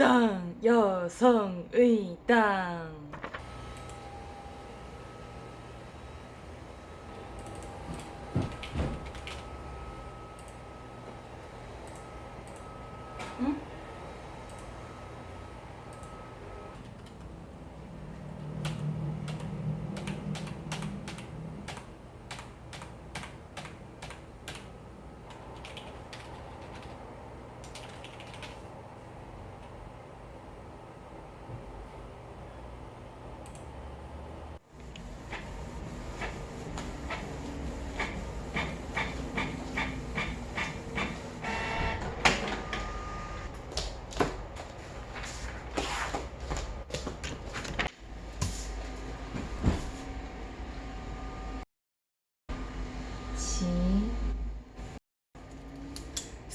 땅 여성의 땅 응?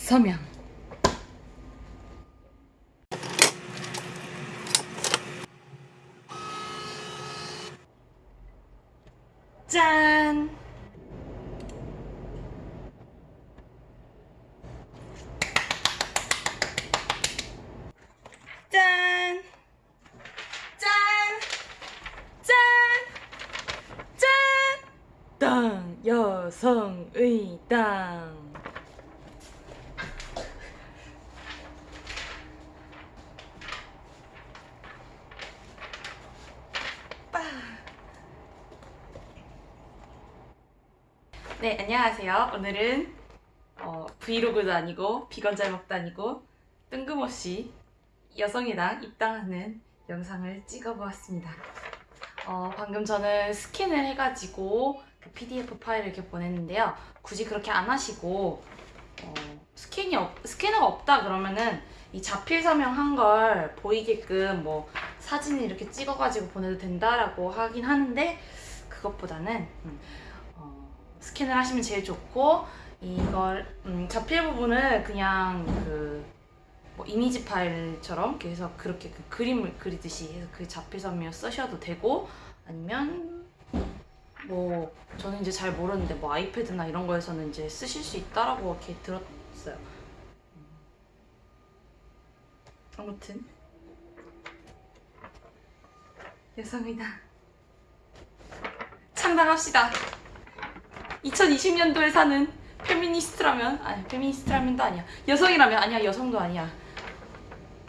서명 짠 짠! 짠! 짠! 짠! 땅 여성의 땅 네 안녕하세요 오늘은 어, 브이로그도 아니고 비건 잘 먹도 아니고 뜬금없이 여성이랑 입당하는 영상을 찍어보았습니다 어, 방금 저는 스캔을 해가지고 그 PDF 파일을 이렇게 보냈는데요. 굳이 그렇게 안 하시고 어, 스캔이 없, 스캐너가 없다 그러면은 이 자필 서명한 걸 보이게끔 뭐 사진을 이렇게 찍어가지고 보내도 된다라고 하긴 하는데 그것보다는 음, 어, 스캔을 하시면 제일 좋고 이걸 음, 자필 부분을 그냥 그 뭐 이미지 파일처럼 그래서 그렇게 그 그림을 그리듯이 해서 그 자필 서명 쓰셔도 되고 아니면 뭐 저는 이제 잘 모르는데 뭐 아이패드나 이런 거에서는 이제 쓰실 수 있다라고 이렇게 들었어요. 음. 아무튼 여성이다. 창당합시다. 2020년도에 사는 페미니스트라면 아니 페미니스트라면도 아니야. 여성이라면 아니야 여성도 아니야.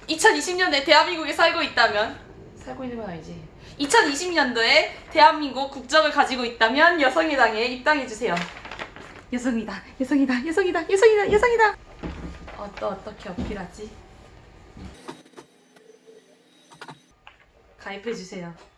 2020년에 대한민국에 살고 있다면 살고 있는 건 아니지. 2020년도에 대한민국 국적을 가지고 있다면 여성의당에 입당해주세요. 여성이다, 여성이다, 여성이다, 여성이다, 여성이다. 어, 또 어떻게 어필하지? 가입해주세요.